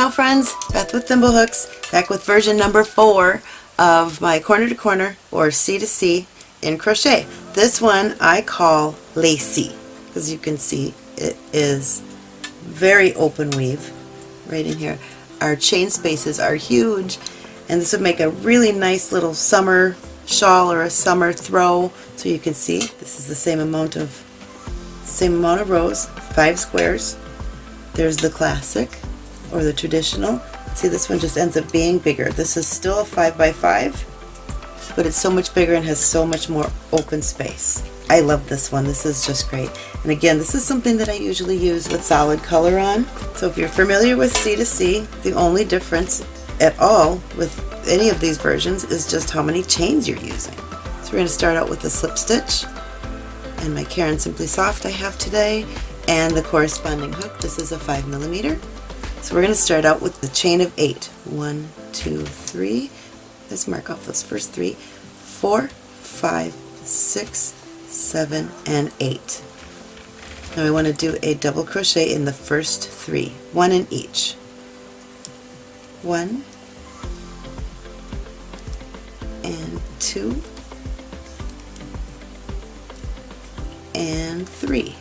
Ciao friends, Beth with Thimblehooks, back with version number four of my corner to corner or C to C in crochet. This one I call lacy because you can see it is very open weave right in here. Our chain spaces are huge and this would make a really nice little summer shawl or a summer throw so you can see this is the same amount of same amount of rows, five squares. There's the classic or the traditional. See this one just ends up being bigger. This is still a 5 by 5 but it's so much bigger and has so much more open space. I love this one. This is just great. And again, this is something that I usually use with solid color on. So if you're familiar with C2C, the only difference at all with any of these versions is just how many chains you're using. So we're going to start out with a slip stitch and my Caron Simply Soft I have today and the corresponding hook. This is a 5 millimeter. So we're going to start out with the chain of 8. One, two, three. Let's mark off those first three. Four, five, six, seven, and 8. Now we want to do a double crochet in the first three, one in each. One, and two, and three.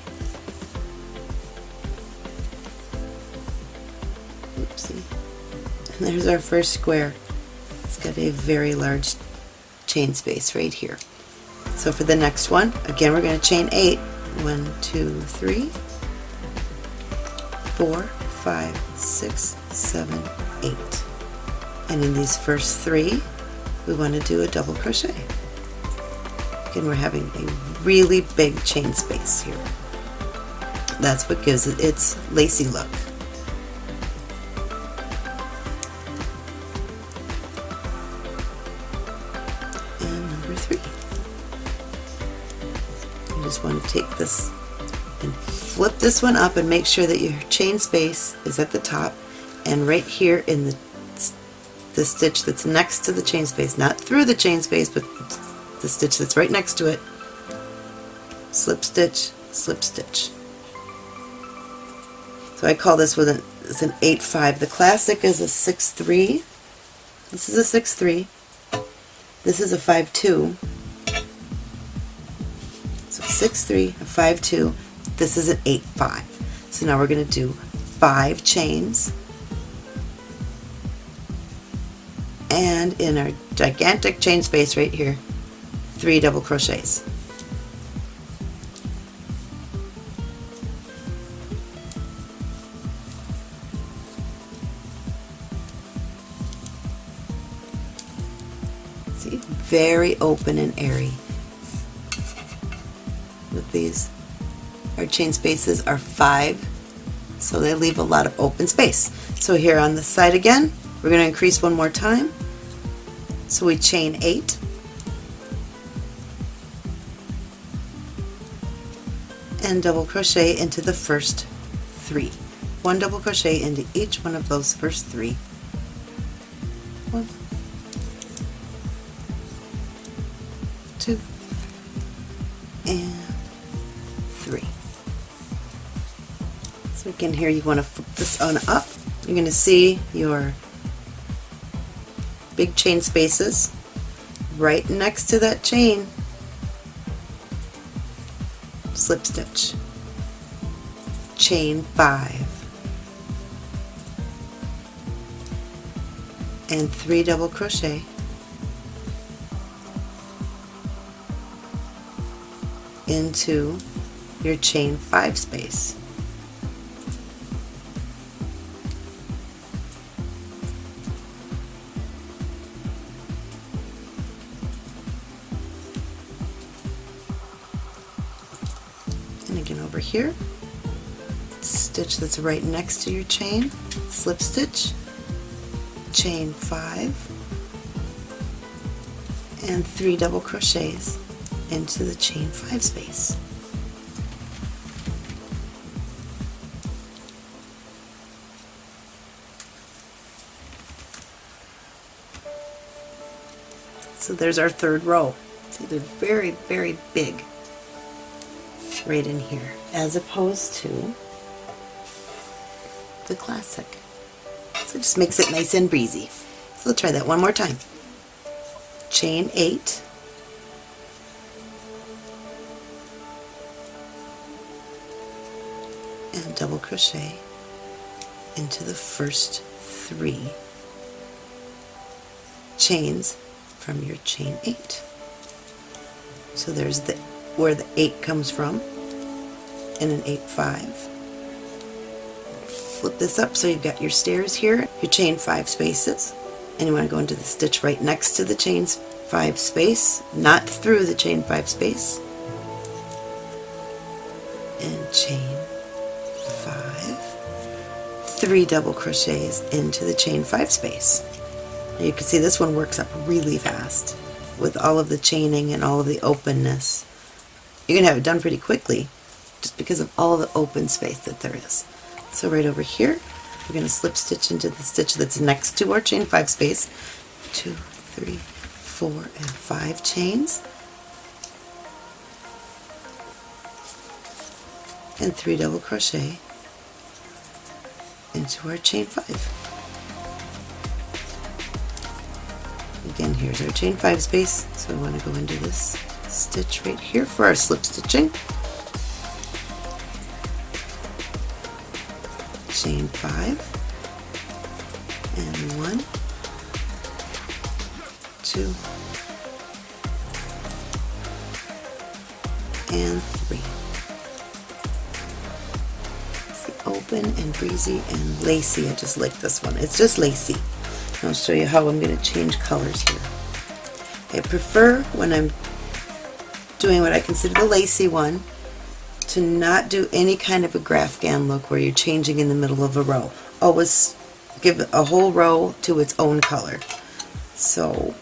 There's our first square. It's got a very large chain space right here. So for the next one, again we're going to chain 8. 1, 2, 3, 4, 5, 6, 7, 8. And in these first three, we want to do a double crochet. Again, we're having a really big chain space here. That's what gives it its lacy look. Just want to take this and flip this one up and make sure that your chain space is at the top and right here in the the stitch that's next to the chain space, not through the chain space, but the stitch that's right next to it, slip stitch, slip stitch. So I call this with an, it's an 8-5. The classic is a 6-3. This is a 6-3. This is a 5-2. So 6-3, a 5-2. This is an 8-5. So now we're going to do 5 chains and in our gigantic chain space right here, three double crochets. See, very open and airy these. Our chain spaces are five, so they leave a lot of open space. So here on this side again, we're going to increase one more time. So we chain 8. And double crochet into the first three. One double crochet into each one of those first three. One, So again here you want to flip this on up. You're going to see your big chain spaces right next to that chain. Slip stitch. Chain five. And three double crochet. Into your chain five space over here, stitch that's right next to your chain, slip stitch, chain 5, and 3 double crochets into the chain 5 space. So there's our third row. See, they're very, very big right in here as opposed to the classic. So it just makes it nice and breezy. So let's try that one more time. Chain 8, and double crochet into the first three chains from your chain 8. So there's the where the 8 comes from in an 8-5. Flip this up so you've got your stairs here, your chain 5 spaces, and you want to go into the stitch right next to the chain 5 space, not through the chain 5 space, and chain 5, 3 double crochets into the chain 5 space. Now you can see this one works up really fast with all of the chaining and all of the openness. You can have it done pretty quickly just because of all the open space that there is. So right over here, we're going to slip stitch into the stitch that's next to our chain 5 space. Two, three, four, and 5 chains. And 3 double crochet into our chain 5. Again, here's our chain 5 space, so I want to go into this stitch right here for our slip stitching. Chain 5 and 1, 2, and 3. See, open and breezy and lacy. I just like this one. It's just lacy. I'll show you how I'm going to change colors here. I prefer when I'm doing what I consider the lacy one to not do any kind of a graphghan look where you're changing in the middle of a row. Always give a whole row to its own color. So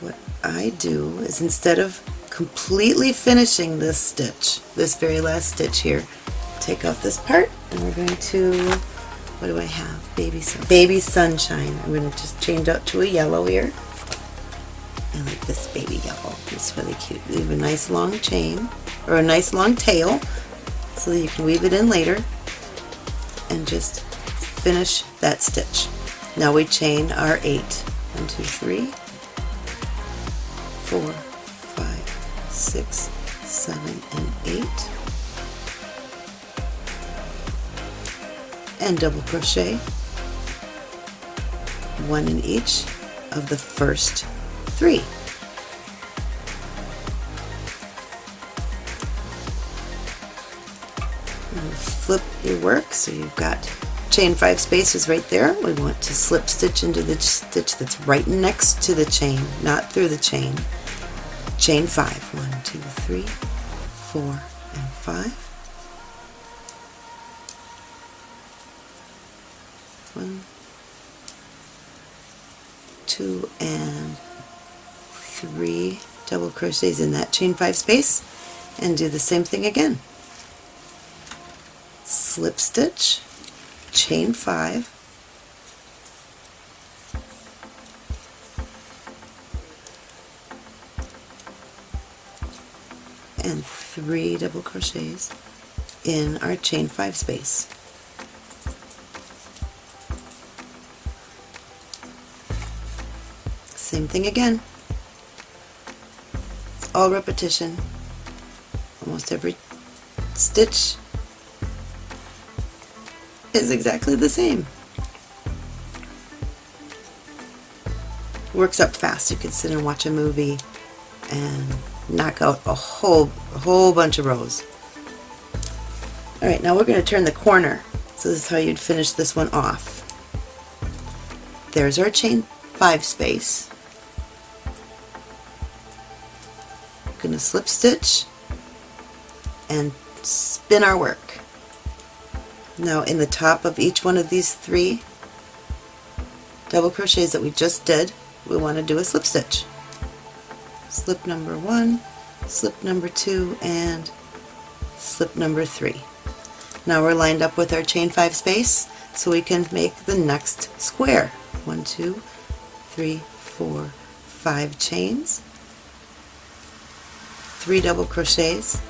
what I do is instead of completely finishing this stitch, this very last stitch here, take off this part and we're going to, what do I have? Baby, sun, baby Sunshine. I'm going to just change out to a yellow here. I like this baby yellow. It's really cute. Leave a nice long chain, or a nice long tail, so that you can weave it in later, and just finish that stitch. Now we chain our eight. One, two, three, four, five, six, seven, and eight. And double crochet, one in each of the first three. flip your work so you've got chain five spaces right there. We want to slip stitch into the stitch that's right next to the chain, not through the chain. Chain five. One, two, three, four, and five. One, two, and three double crochets in that chain five space and do the same thing again. Slip stitch, chain five, and three double crochets in our chain five space. Same thing again all repetition. Almost every stitch is exactly the same. Works up fast. You can sit and watch a movie and knock out a whole, a whole bunch of rows. Alright, now we're going to turn the corner. So this is how you'd finish this one off. There's our chain 5 space. Going to slip stitch and spin our work. Now in the top of each one of these three double crochets that we just did, we want to do a slip stitch. Slip number one, slip number two, and slip number three. Now we're lined up with our chain five space so we can make the next square. One, two, three, four, five chains, three double crochets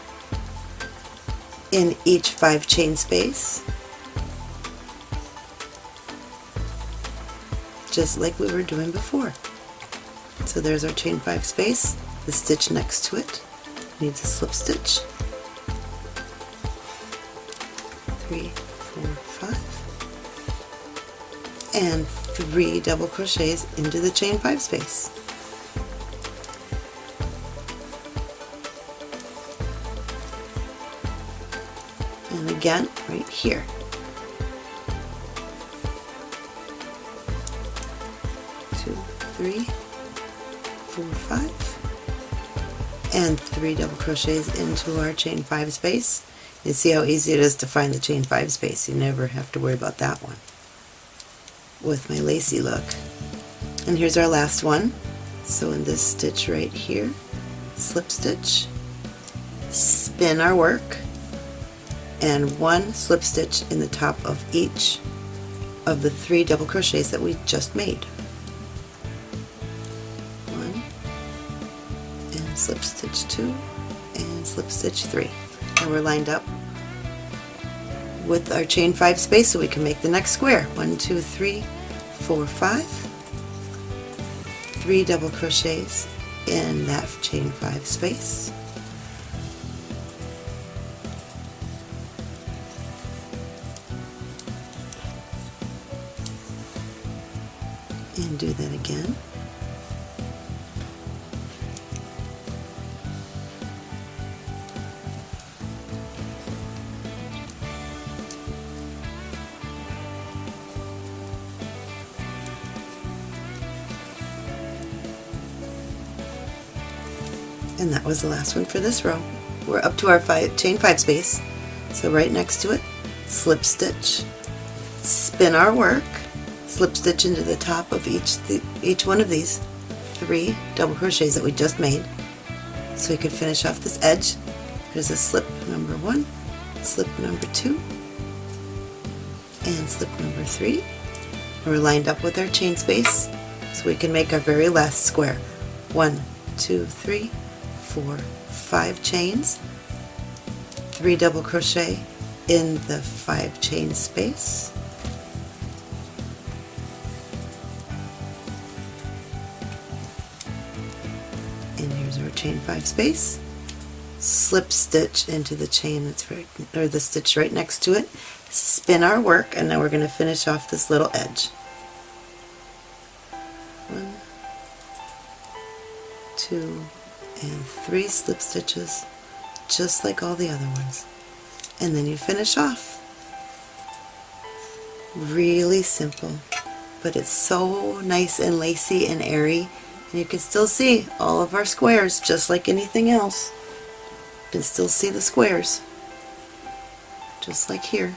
in each five chain space just like we were doing before. So there's our chain 5 space. The stitch next to it needs a slip stitch. Three, four, five. And three double crochets into the chain 5 space. Again, right here. Two, three, four, five, and three double crochets into our chain 5 space. You see how easy it is to find the chain 5 space. You never have to worry about that one with my lacy look. And here's our last one. So in this stitch right here, slip stitch, spin our work, and one slip stitch in the top of each of the three double crochets that we just made. One, and slip stitch two, and slip stitch three. And we're lined up with our chain five space so we can make the next square. One, two, three, four, five, three double crochets in that chain five space. And do that again. and that was the last one for this row. We're up to our five, chain 5 space, so right next to it, slip stitch, spin our work, slip stitch into the top of each, each one of these three double crochets that we just made so we could finish off this edge. There's a slip number one, slip number two, and slip number three. We're lined up with our chain space so we can make our very last square. One, two, three, four, five chains, three double crochet in the five chain space, chain five space, slip stitch into the chain that's right, or the stitch right next to it, spin our work, and now we're going to finish off this little edge. One, two, and three slip stitches just like all the other ones. And then you finish off. Really simple but it's so nice and lacy and airy you can still see all of our squares just like anything else you can still see the squares just like here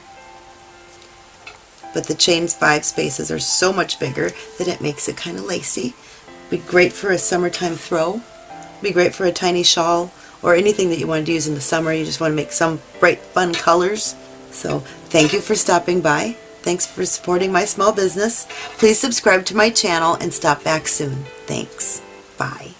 but the chains five spaces are so much bigger that it makes it kind of lacy be great for a summertime throw be great for a tiny shawl or anything that you want to use in the summer. You just want to make some bright fun colors. So thank you for stopping by. Thanks for supporting my small business. Please subscribe to my channel and stop back soon. Thanks. Bye.